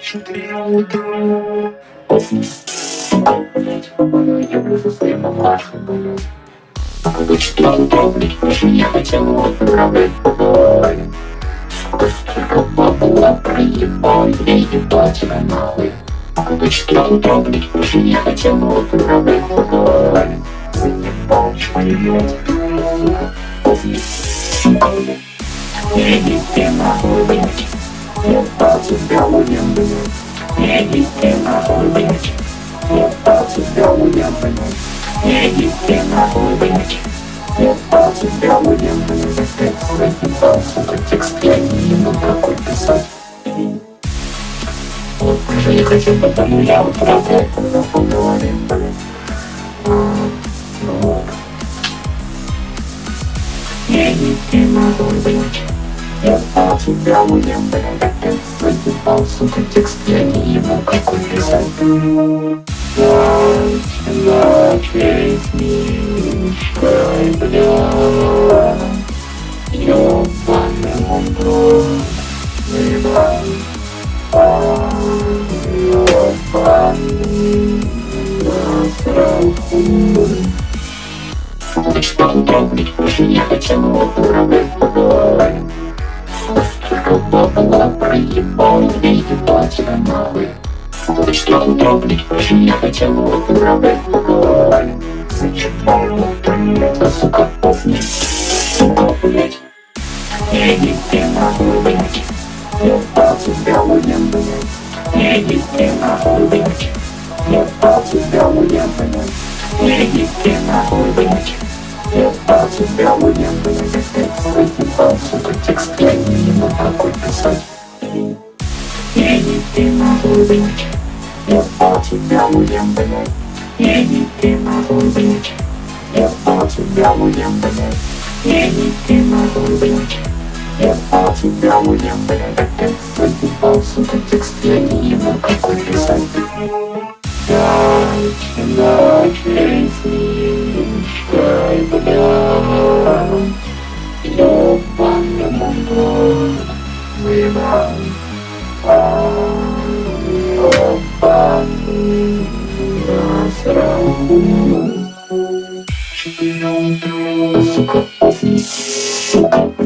Четыре утра. Я своей мамашей, блядь. Когда четыре утра, пишу, я хотел поговорить. Сука, столько бабла проебал, я ебал тебя нахуй. Когда четыре утра, пишу, я хотел отправлять поговорить. Заебал. Сука, блядь. Ты нахуй, блядь. Ебал тебя. Иди ты нахуй, блядь. Ебал тебя. Иди ты нахуй, блядь. Ебал тебя, блядь. Текст заебал, сука, текст я не ему какой писать. Вот уже не хочу, потому я вот правда это нахуй говорим, блядь. Ну вот. Иди ты блядь. Ебал тебя, блядь. Текст заебал, сука, текст я не ему какой писать. Ночь, ночь, весь мишкой, бля Ёбаный мундур, ебан Ёбаный насрал хуй Что утром, блядь, больше не хотел его уравнять поговорим Столько бабла проебал, я ебал тебя нахуй что утро, блядь, больше не хотел его уравнять поговорим Зачем его блядь, сука, поздний, сука, блядь. Иди ты нахуй, блядь. Ебал тебя, уем, блядь Иди ты нахуй, блядь. Ебал тебя, уем, блядь Иди ты нахуй, блядь. Ебал тебя, уем, блядь Текст заебал, сука, текст я не такой писать ты нахуй, блядь Ебал тебя, уем, блядь Иди ты нахуй, блядь Ебал тебя, уем, блядь Иди ты нахуй, блядь Ебал тебя, уем, блядь Опять заебал, сука, текст я не ему какой писать Ночь, ночь, ресничкой, блядь Ёбаный мундур, выебал Ёбаный насрал Сука, сука